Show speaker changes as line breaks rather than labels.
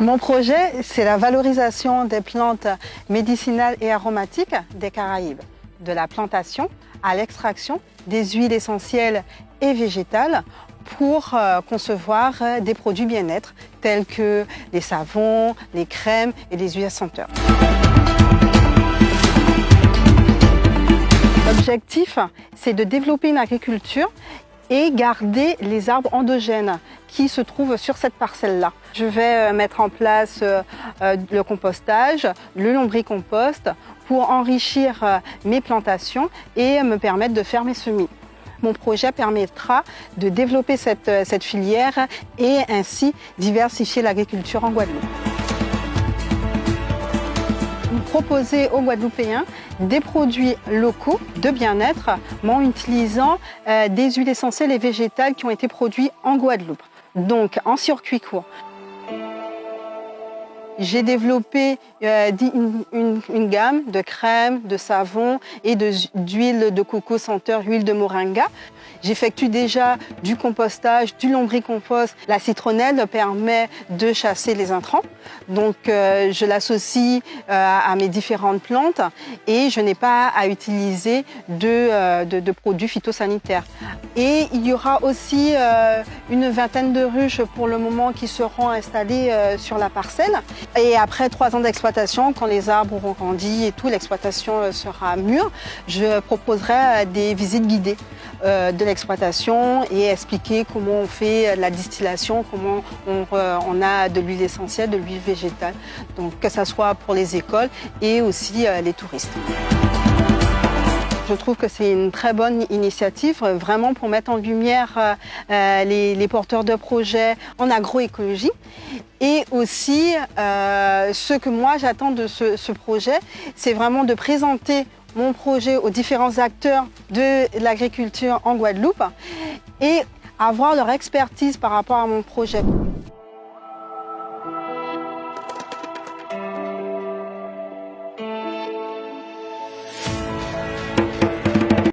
Mon projet, c'est la valorisation des plantes médicinales et aromatiques des Caraïbes, de la plantation à l'extraction des huiles essentielles et végétales pour euh, concevoir euh, des produits bien-être tels que les savons, les crèmes et les huiles senteurs. L'objectif, c'est de développer une agriculture et garder les arbres endogènes qui se trouvent sur cette parcelle-là. Je vais euh, mettre en place le compostage, le lombricompost pour enrichir mes plantations et me permettre de faire mes semis. Mon projet permettra de développer cette, euh, cette filière et ainsi diversifier l'agriculture en Guadeloupe. Proposer aux Guadeloupéens des produits locaux de bien-être en utilisant euh, des huiles essentielles et végétales qui ont été produits en Guadeloupe, donc en circuit court. J'ai développé euh, une, gamme de crèmes, de savons et d'huile de, coco senteur, huile de moringa. J'effectue déjà du compostage, du lombricompost. La citronnelle permet de chasser les intrants. Donc euh, je l'associe euh, à mes différentes plantes et je n'ai pas à utiliser de, de, produits phytosanitaires. Et il y aura aussi une vingtaine de ruches pour le moment qui seront installées sur la parcelle. Et après trois ans d'exploitation, quand les arbres auront grandi et tout, l'exploitation euh, sera mûre, je proposerai euh, des visites guidées euh, de l'exploitation et expliquer comment on fait la distillation, comment on, a de l'huile essentielle, de l'huile végétale, donc que ce soit pour les écoles et aussi les touristes. Je trouve que c'est une très bonne initiative, vraiment pour mettre en lumière les, porteurs de projets en agroécologie. Et aussi, euh, ce que moi j'attends de ce, projet, c'est vraiment de présenter mon projet aux différents acteurs de l'agriculture en Guadeloupe et avoir leur expertise par rapport à mon projet.